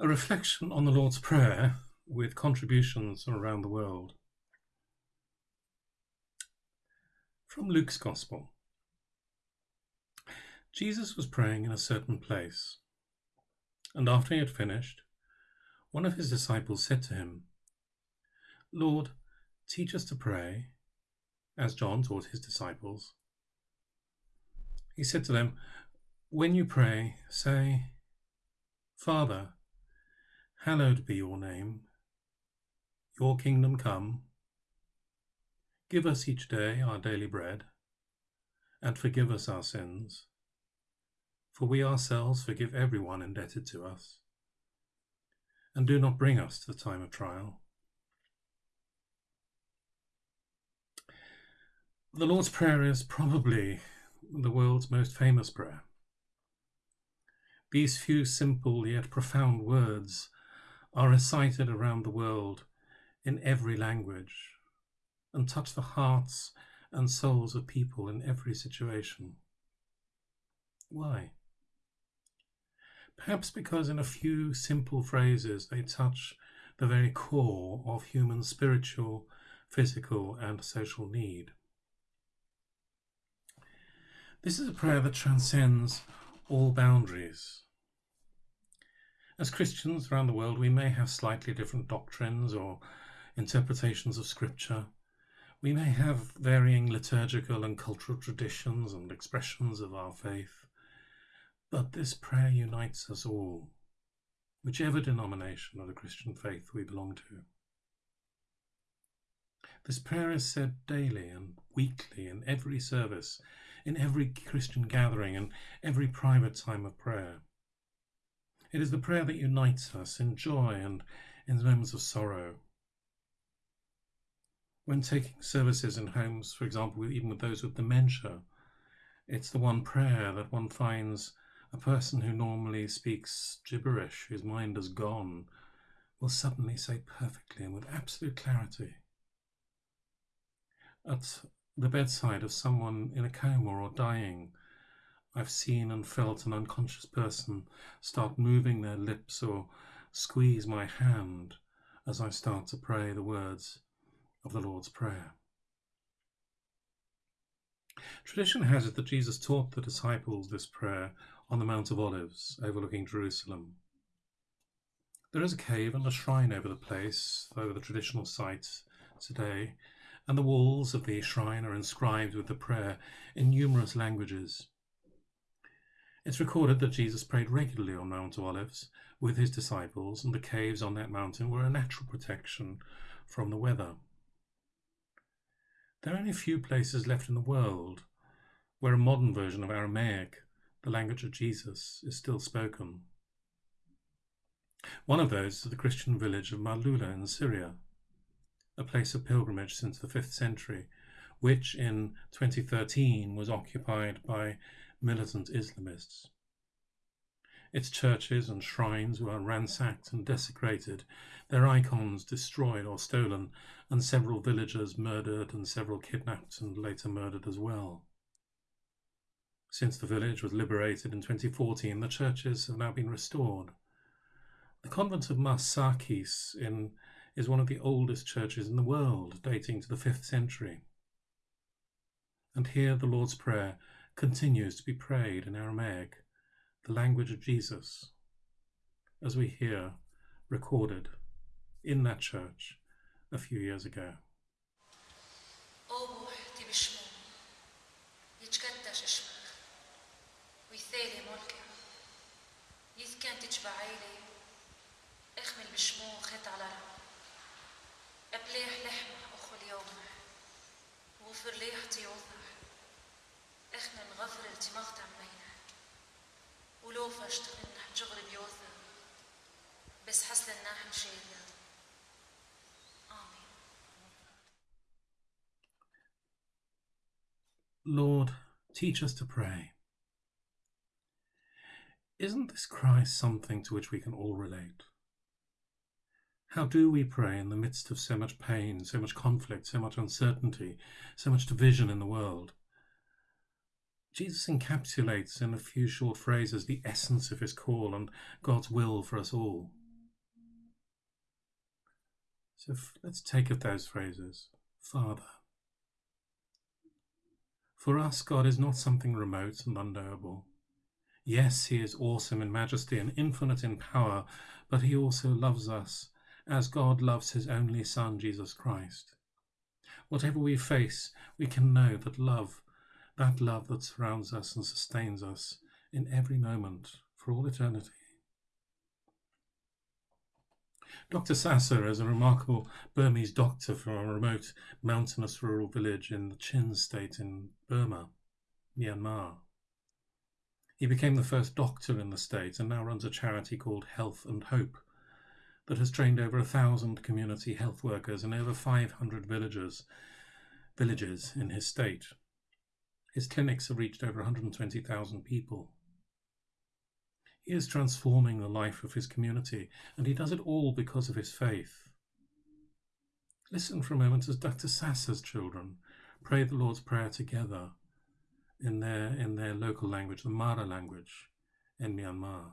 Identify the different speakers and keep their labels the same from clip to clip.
Speaker 1: A reflection on the Lord's Prayer with contributions from around the world. From Luke's Gospel. Jesus was praying in a certain place, and after he had finished, one of his disciples said to him, Lord, teach us to pray, as John taught his disciples. He said to them, When you pray, say, Father, hallowed be your name, your kingdom come. Give us each day our daily bread, and forgive us our sins, for we ourselves forgive everyone indebted to us. And do not bring us to the time of trial. The Lord's Prayer is probably the world's most famous prayer. These few simple yet profound words are recited around the world in every language and touch the hearts and souls of people in every situation. Why? Perhaps because in a few simple phrases they touch the very core of human spiritual, physical, and social need. This is a prayer that transcends all boundaries. As Christians around the world, we may have slightly different doctrines or interpretations of Scripture. We may have varying liturgical and cultural traditions and expressions of our faith. But this prayer unites us all, whichever denomination of the Christian faith we belong to. This prayer is said daily and weekly in every service in every Christian gathering and every private time of prayer. It is the prayer that unites us in joy and in moments of sorrow. When taking services in homes, for example, even with those with dementia, it's the one prayer that one finds a person who normally speaks gibberish, whose mind has gone, will suddenly say perfectly and with absolute clarity. At the bedside of someone in a coma or dying, I've seen and felt an unconscious person start moving their lips or squeeze my hand as I start to pray the words of the Lord's Prayer. Tradition has it that Jesus taught the disciples this prayer on the Mount of Olives overlooking Jerusalem. There is a cave and a shrine over the place, over the traditional site today, and the walls of the shrine are inscribed with the prayer in numerous languages. It's recorded that Jesus prayed regularly on Mount Olives with his disciples, and the caves on that mountain were a natural protection from the weather. There are only a few places left in the world where a modern version of Aramaic, the language of Jesus, is still spoken. One of those is the Christian village of Maaloula in Syria, a place of pilgrimage since the 5th century, which in 2013 was occupied by militant Islamists. Its churches and shrines were ransacked and desecrated, their icons destroyed or stolen, and several villagers murdered and several kidnapped and later murdered as well. Since the village was liberated in 2014, the churches have now been restored. The convent of Mar Sarkis in is one of the oldest churches in the world, dating to the 5th century. And here the Lord's Prayer continues to be prayed in Aramaic, the language of Jesus, as we hear recorded in that church a few years ago.
Speaker 2: اخمل بشمو خيط على أبليح لحمة أخو اليوم وفر ليحتي وضع إخنا غفر التماغت عمينا ولو فاشتغل نحن شغل بيوثا بس حسل الناحن شيئا آمين
Speaker 1: Lord, teach us to pray. Isn't this cry something to which we can all relate? How do we pray in the midst of so much pain, so much conflict, so much uncertainty, so much division in the world? Jesus encapsulates in a few short phrases the essence of his call and God's will for us all. So let's take up those phrases. Father. For us, God is not something remote and unknowable. Yes, He is awesome in majesty and infinite in power, but He also loves us as God loves His only Son, Jesus Christ. Whatever we face, we can know that love, that love that surrounds us and sustains us in every moment for all eternity. Dr. Sasa is a remarkable Burmese doctor from a remote mountainous rural village in the Chin state in Burma, Myanmar. He became the first doctor in the state and now runs a charity called Health and Hope that has trained over a thousand community health workers in over 500 villages, villages in his state. His clinics have reached over 120,000 people. He is transforming the life of his community, and he does it all because of his faith. Listen for a moment as Dr. Sasa's children pray the Lord's Prayer together in their, in their local language, the Mara language in Myanmar.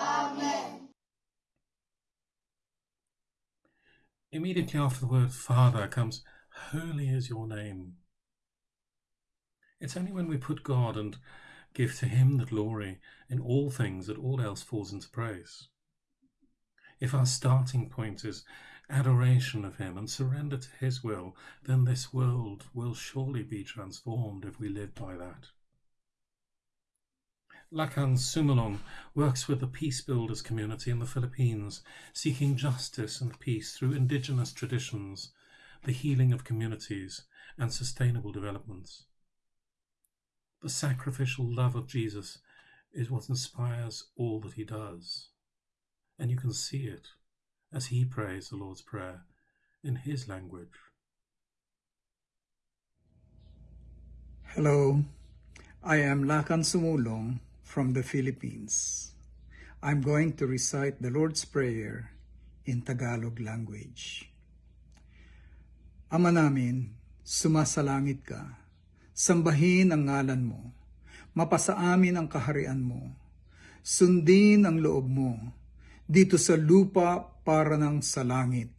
Speaker 3: Amen.
Speaker 1: Immediately after the word Father comes, Holy is your name. It's only when we put God and give to Him the glory in all things that all else falls into place. If our starting point is adoration of Him and surrender to His will, then this world will surely be transformed if we live by that. Lakan Sumulong works with the Peace Builders community in the Philippines, seeking justice and peace through indigenous traditions, the healing of communities, and sustainable developments. The sacrificial love of Jesus is what inspires all that he does. And you can see it as he prays the Lord's Prayer in his language.
Speaker 4: Hello, I am Lakan Sumulong from the Philippines. I'm going to recite the Lord's Prayer in Tagalog language. Ama namin, sumasalangit ka, sambahin ang ngalan mo, mapasa amin ang kaharian mo, sundin ang loob mo, dito sa lupa para ng sa langit.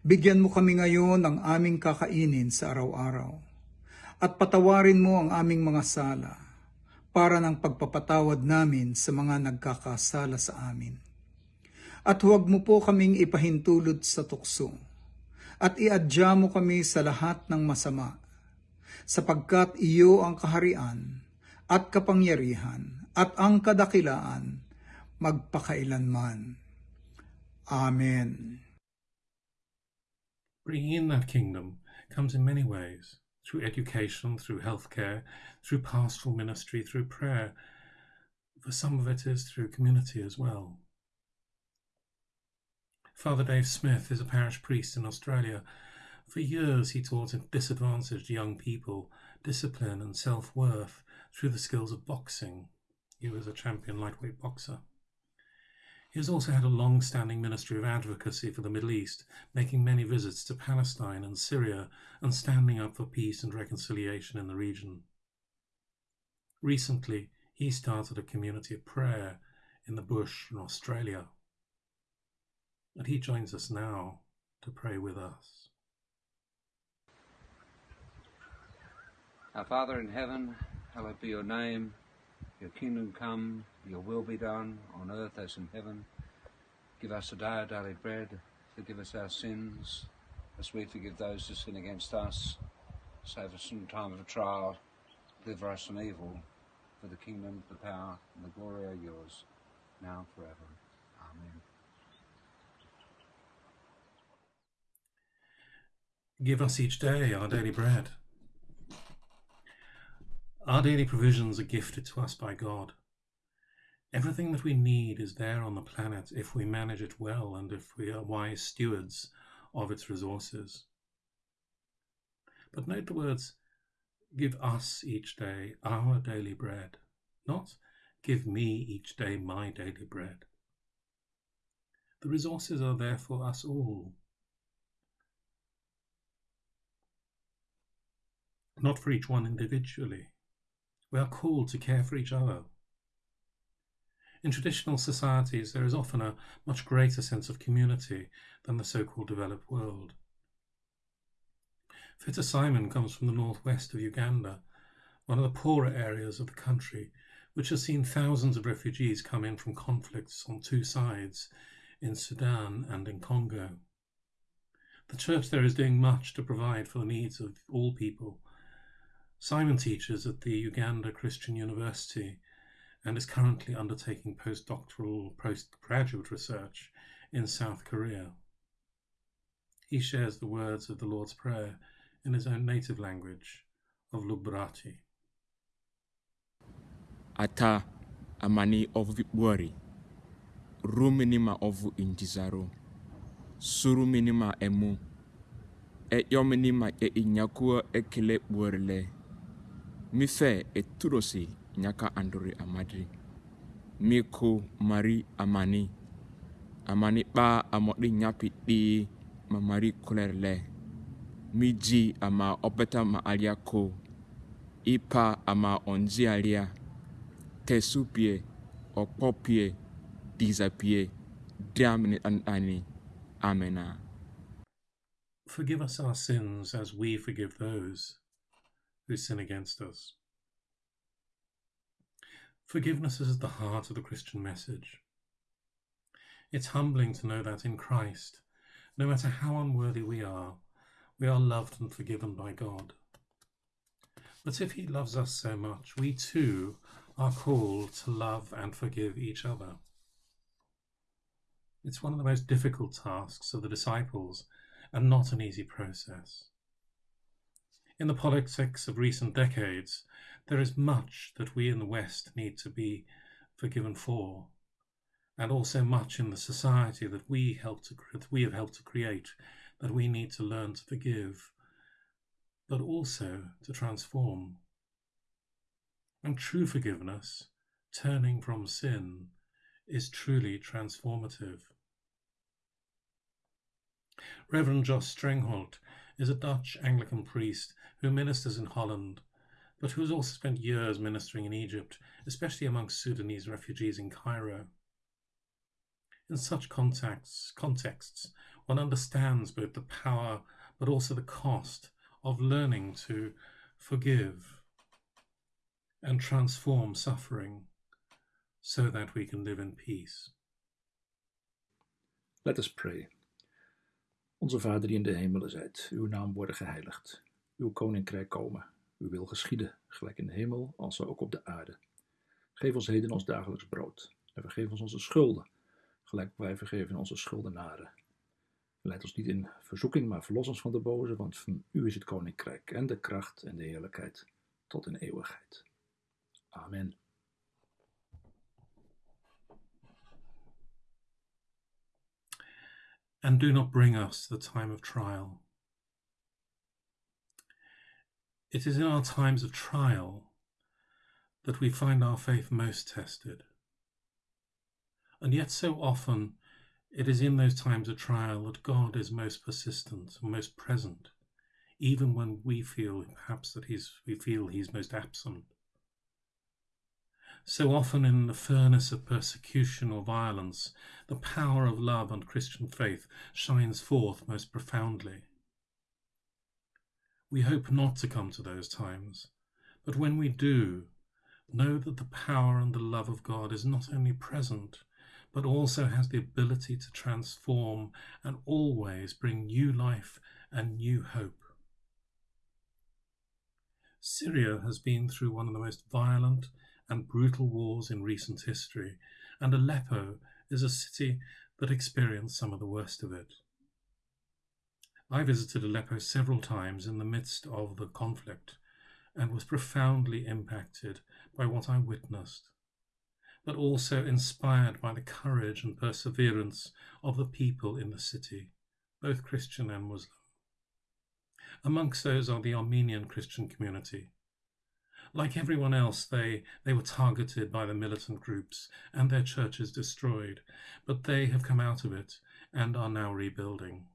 Speaker 4: Bigyan mo kami ngayon ng aming kakainin sa araw-araw, at patawarin mo ang aming mga sala, para ng pagpapatawad namin sa mga nagkakasala sa amin. At huwag mo po kaming ipahintulot sa tukso, at iadya mo kami sa lahat ng masama, sapagkat iyo ang kaharian at kapangyarihan at ang kadakilaan magpakailanman. Amen.
Speaker 1: Bringing in that kingdom comes in many ways through education, through healthcare, through pastoral ministry, through prayer. For some of it is through community as well. Father Dave Smith is a parish priest in Australia. For years, he taught disadvantaged young people discipline and self worth through the skills of boxing. He was a champion lightweight boxer. He has also had a long standing ministry of advocacy for the Middle East, making many visits to Palestine and Syria and standing up for peace and reconciliation in the region. Recently, he started a community of prayer in the bush in Australia. And he joins us now to pray with us.
Speaker 5: Our Father in heaven, hallowed be your name. Your kingdom come, your will be done on earth as in heaven. Give us today our daily bread. Forgive us our sins as we forgive those who sin against us. Save us from the time of trial. Deliver us from evil. For the kingdom, the power, and the glory are yours, now and forever. Amen.
Speaker 1: Give us each day our daily bread. Our daily provisions are gifted to us by God. Everything that we need is there on the planet if we manage it well and if we are wise stewards of its resources. But note the words, give us each day our daily bread, not give me each day my daily bread. The resources are there for us all. Not for each one individually. We are called to care for each other. In traditional societies, there is often a much greater sense of community than the so called developed world. Fitter Simon comes from the northwest of Uganda, one of the poorer areas of the country, which has seen thousands of refugees come in from conflicts on two sides in Sudan and in Congo. The church there is doing much to provide for the needs of all people. Simon teaches at the Uganda Christian University and is currently undertaking postdoctoral postgraduate research in South Korea. He shares the words of the Lord's Prayer in his own native language of Lugbarati.
Speaker 6: Ata amani of Buari. ruminima ovu injizaro suruminima emu e yominima e inyakua ekele buorle mife e turosi nyaka anduri amadri miku mari amani amani ba amodi nyapi di ma mari miji ama opeta ma alia ko ipa ama onji alia tesupie okpopie disappear. Damn it and Annie. Amena.
Speaker 1: Forgive us our sins as we forgive those who sin against us. Forgiveness is at the heart of the Christian message. It's humbling to know that in Christ, no matter how unworthy we are, we are loved and forgiven by God. But if He loves us so much, we too are called to love and forgive each other. It's one of the most difficult tasks of the disciples and not an easy process. In the politics of recent decades, there is much that we in the West need to be forgiven for, and also much in the society that we help to that we have helped to create that we need to learn to forgive, but also to transform. And true forgiveness, turning from sin, is truly transformative. Reverend Jos Strengholt is a Dutch Anglican priest who ministers in Holland, but who has also spent years ministering in Egypt, especially amongst Sudanese refugees in Cairo. In such contexts, contexts, one understands both the power but also the cost of learning to forgive and transform suffering so that we can live in peace.
Speaker 7: Let us pray. Onze Vader die in de hemelen zijt, uw naam worden geheiligd. Uw koninkrijk komen. Uw wil geschieden, gelijk in de hemel, als ook op de aarde. Geef ons heden ons dagelijks brood. En vergeef ons onze schulden, gelijk wij vergeven onze schuldenaren. Leid ons niet in verzoeking, maar verlos ons van de boze, want van u is het koninkrijk en de kracht en de heerlijkheid tot in eeuwigheid. Amen.
Speaker 1: And do not bring us the time of trial. It is in our times of trial that we find our faith most tested. And yet, so often, it is in those times of trial that God is most persistent and most present, even when we feel perhaps that he's, we feel He's most absent. So often, in the furnace of persecution or violence, the power of love and Christian faith shines forth most profoundly. We hope not to come to those times, but when we do, know that the power and the love of God is not only present, but also has the ability to transform and always bring new life and new hope. Syria has been through one of the most violent and brutal wars in recent history, and Aleppo is a city that experienced some of the worst of it. I visited Aleppo several times in the midst of the conflict and was profoundly impacted by what I witnessed, but also inspired by the courage and perseverance of the people in the city, both Christian and Muslim. Amongst those are the Armenian Christian community. Like everyone else, they, they were targeted by the militant groups and their churches destroyed, but they have come out of it and are now rebuilding.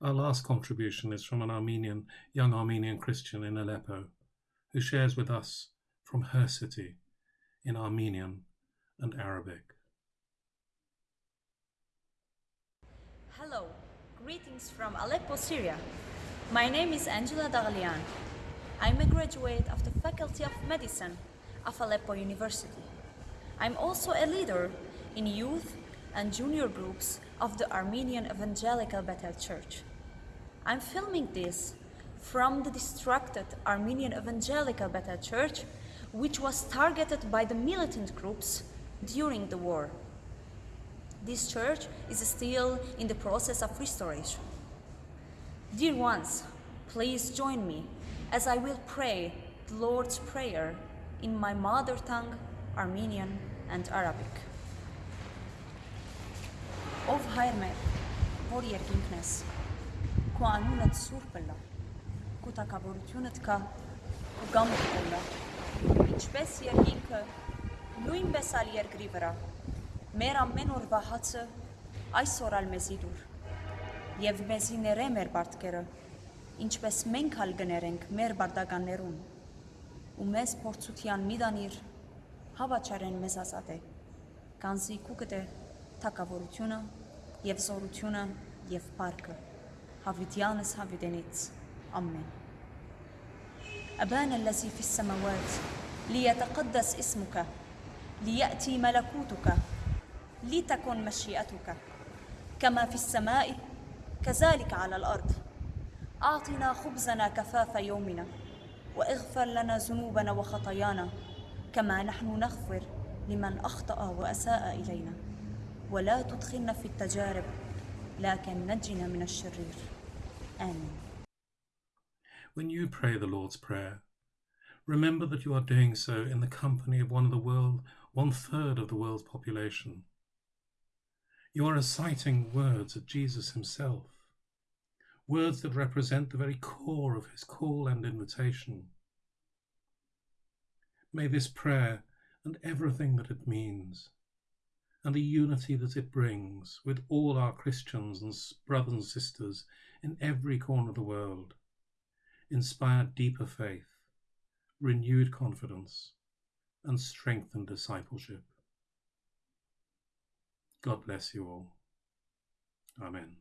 Speaker 1: Our last contribution is from an Armenian, young Armenian Christian in Aleppo, who shares with us from her city in Armenian and Arabic.
Speaker 8: Hello, greetings from Aleppo, Syria. My name is Angela Daglian. I'm a graduate of the Faculty of Medicine of Aleppo University. I'm also a leader in youth and junior groups of the Armenian Evangelical Bethel Church. I'm filming this from the distracted Armenian Evangelical Bethel Church, which was targeted by the militant groups during the war. This church is still in the process of restoration. Dear ones, please join me as I will pray the Lord's Prayer in my mother tongue, Armenian and Arabic. Ով հայր մեր, որ երկինքն ես, քո անունդ սուրբ լա, քո թակավորությունդ կա, քո գամքը լա, ինչպես երկինքը, նույնպես ալ երկրի վրա, մեր ամեն օրվա հացը այսօր ալ մեզի դուր, եւ մեզի ներե մեր բարդկերը, ինչպես մենք ալ գներենք մեր բարդականներուն, ու մեզ փորձության մի դանիր, հավաչարեն մեզ ազատե, կանզի կուկտե թակավորությունը եւ զորությունը եւ բարգը հավիտյանս հավիտենից ամեն أبانا الذي في السماوات ليتقدس اسمك ليأتي ملكوتك لتكن مشيئتك كما في السماء كذلك على الأرض أعطنا خبزنا كفاف يومنا واغفر لنا ذنوبنا وخطايانا كما نحن نغفر لمن أخطأ وأساء إلينا ولا تدخلنا في التجارب لكن نجنا من الشرير آمين
Speaker 1: When you pray the Lord's Prayer, remember that you are doing so in the company of one of the world, one third of the world's population. You are reciting words of Jesus himself, words that represent the very core of his call and invitation. May this prayer and everything that it means and the unity that it brings with all our Christians and brothers and sisters in every corner of the world, inspire deeper faith, renewed confidence, and strengthened discipleship. God bless you all. Amen.